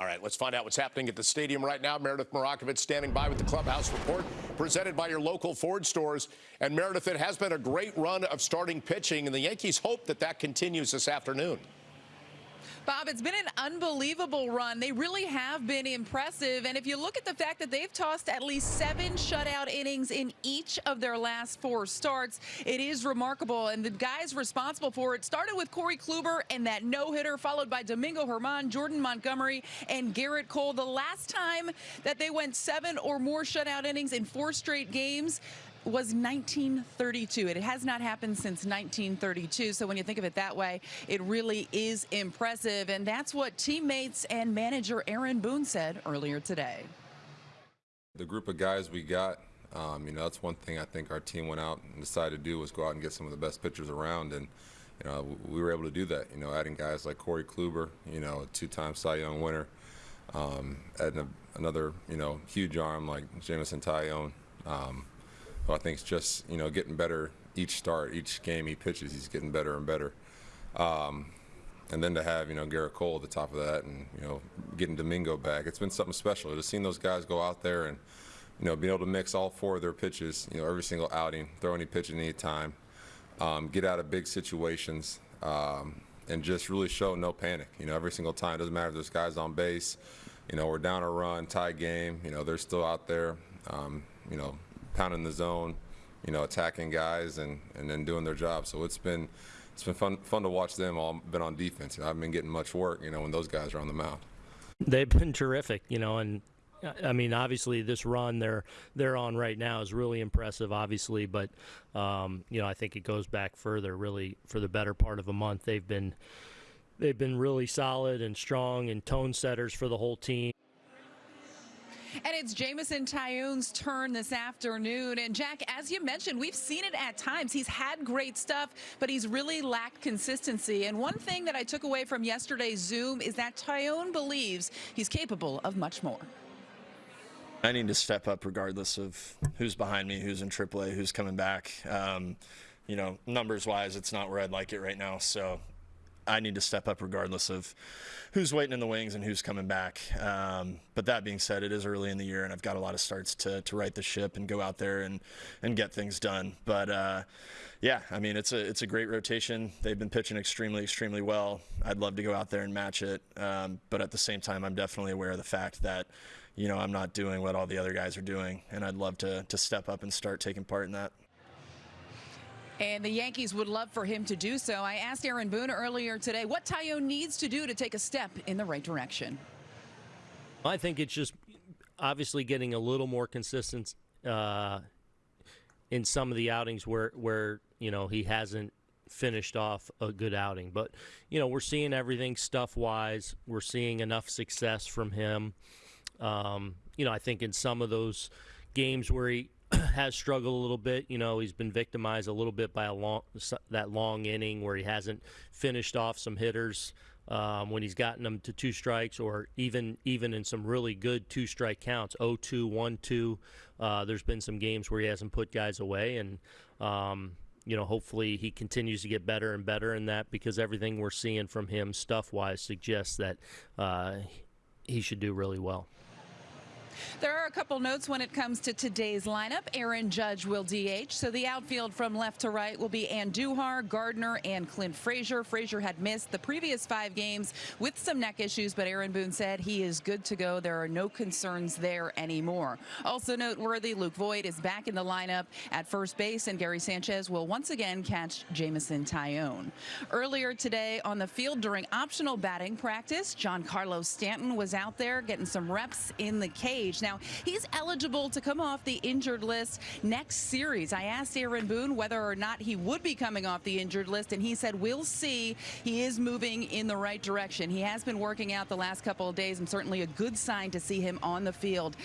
All right, let's find out what's happening at the stadium right now. Meredith Marakovich standing by with the clubhouse report presented by your local Ford stores. And Meredith, it has been a great run of starting pitching, and the Yankees hope that that continues this afternoon. Bob, it's been an unbelievable run. They really have been impressive. And if you look at the fact that they've tossed at least seven shutout innings in each of their last four starts, it is remarkable. And the guys responsible for it started with Corey Kluber and that no-hitter, followed by Domingo Germán, Jordan Montgomery, and Gerrit Cole. The last time that they went seven or more shutout innings in four straight games, was 1932. It has not happened since 1932. So when you think of it that way, it really is impressive. And that's what teammates and manager Aaron Boone said earlier today. The group of guys we got, um, you know, that's one thing I think our team went out and decided to do was go out and get some of the best pitchers around. And, you know, we were able to do that, you know, adding guys like Corey Kluber, you know, a two-time Cy Young winner, um, adding a, another, you know, huge arm like Jameson Taillon. Um, I think is just you know getting better each start, each game he pitches, he's getting better and better. Um, and then to have you know Gerrit Cole at the top of that, and you know getting Domingo back, it's been something special. To seen those guys go out there and you know being able to mix all four of their pitches, you know every single outing, throw any pitch at any time, um, get out of big situations, um, and just really show no panic. You know every single time, it doesn't matter if there's guys on base, you know we're down a run, tie game, you know they're still out there, um, you know pounding the zone, you know, attacking guys and, and then doing their job. So it's been it's been fun fun to watch them all been on defense. I've been getting much work, you know, when those guys are on the mound. They've been terrific, you know, and I mean, obviously, this run they're they're on right now is really impressive, obviously. But um, you know, I think it goes back further. Really, for the better part of a month, they've been they've been really solid and strong and tone setters for the whole team. And it's Jameson Taillon's turn this afternoon. And Jack, as you mentioned, we've seen it at times. He's had great stuff, but he's really lacked consistency. And one thing that I took away from yesterday's Zoom is that Taillon believes he's capable of much more. I need to step up regardless of who's behind me, who's in AAA, who's coming back. Um, you know, numbers wise, it's not where I'd like it right now. So I need to step up regardless of who's waiting in the wings and who's coming back. Um, but that being said, it is early in the year, and I've got a lot of starts to, to right the ship and go out there and, and get things done. But uh, yeah, I mean, it's a it's a great rotation. They've been pitching extremely, extremely well. I'd love to go out there and match it, um, but at the same time, I'm definitely aware of the fact that you know I'm not doing what all the other guys are doing, and I'd love to to step up and start taking part in that. And the Yankees would love for him to do so. I asked Aaron Boone earlier today what Taillon needs to do to take a step in the right direction. I think it's just obviously getting a little more consistent uh, in some of the outings where where you know he hasn't finished off a good outing. But you know we're seeing everything stuff wise. We're seeing enough success from him. Um, you know I think in some of those games where he has struggled a little bit. You know, he's been victimized a little bit by a long that long inning where he hasn't finished off some hitters um, when he's gotten them to two strikes, or even even in some really good two strike counts, 0-2, 1-2. Uh, there's been some games where he hasn't put guys away, and um, you know, hopefully he continues to get better and better in that because everything we're seeing from him stuff wise suggests that uh, he should do really well. There are a couple notes when it comes to today's lineup. Aaron Judge will DH, so the outfield from left to right will be Andujar, Gardner, and Clint Frazier. Frazier had missed the previous five games with some neck issues, but Aaron Boone said he is good to go. There are no concerns there anymore. Also noteworthy, Luke Voit is back in the lineup at first base, and Gary Sanchez will once again catch Jameson Taillon. Earlier today on the field during optional batting practice, Giancarlo Stanton was out there getting some reps in the cage Now, he's eligible to come off the injured list next series. I asked Aaron Boone whether or not he would be coming off the injured list, and he said, we'll see. He is moving in the right direction. He has been working out the last couple of days, and certainly a good sign to see him on the field.